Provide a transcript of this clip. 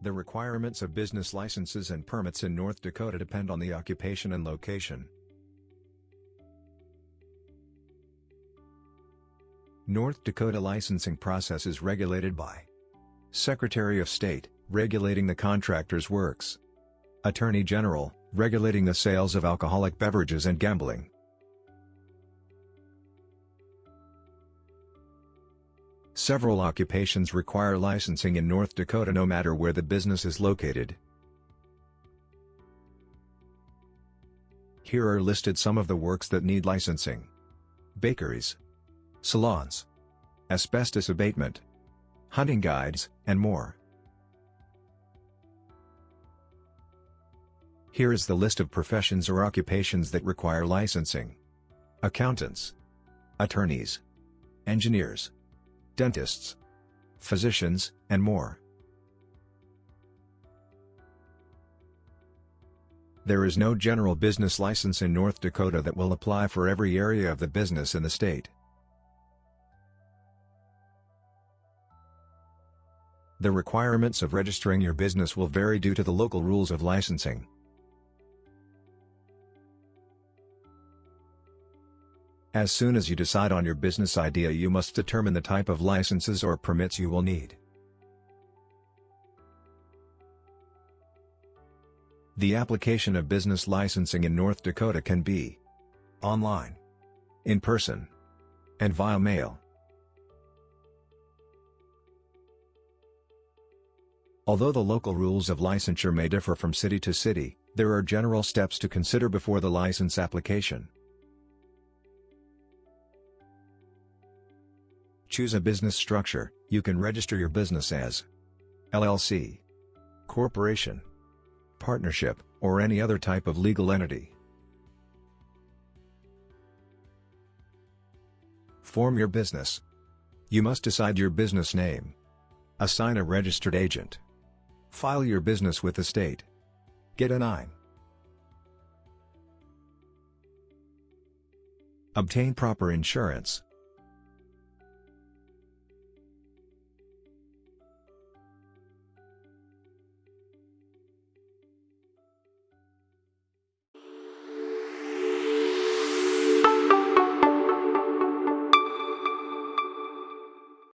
The requirements of business licenses and permits in North Dakota depend on the occupation and location. North Dakota licensing process is regulated by Secretary of State, regulating the contractor's works. Attorney General, regulating the sales of alcoholic beverages and gambling. Several occupations require licensing in North Dakota no matter where the business is located. Here are listed some of the works that need licensing. Bakeries, salons, asbestos abatement, hunting guides, and more. Here is the list of professions or occupations that require licensing. Accountants, attorneys, engineers, dentists, physicians, and more. There is no general business license in North Dakota that will apply for every area of the business in the state. The requirements of registering your business will vary due to the local rules of licensing. As soon as you decide on your business idea you must determine the type of licenses or permits you will need. The application of business licensing in North Dakota can be online, in person, and via mail. Although the local rules of licensure may differ from city to city, there are general steps to consider before the license application. Choose a business structure, you can register your business as LLC, corporation, partnership, or any other type of legal entity. Form your business. You must decide your business name. Assign a registered agent. File your business with the state. Get a 9. Obtain proper insurance.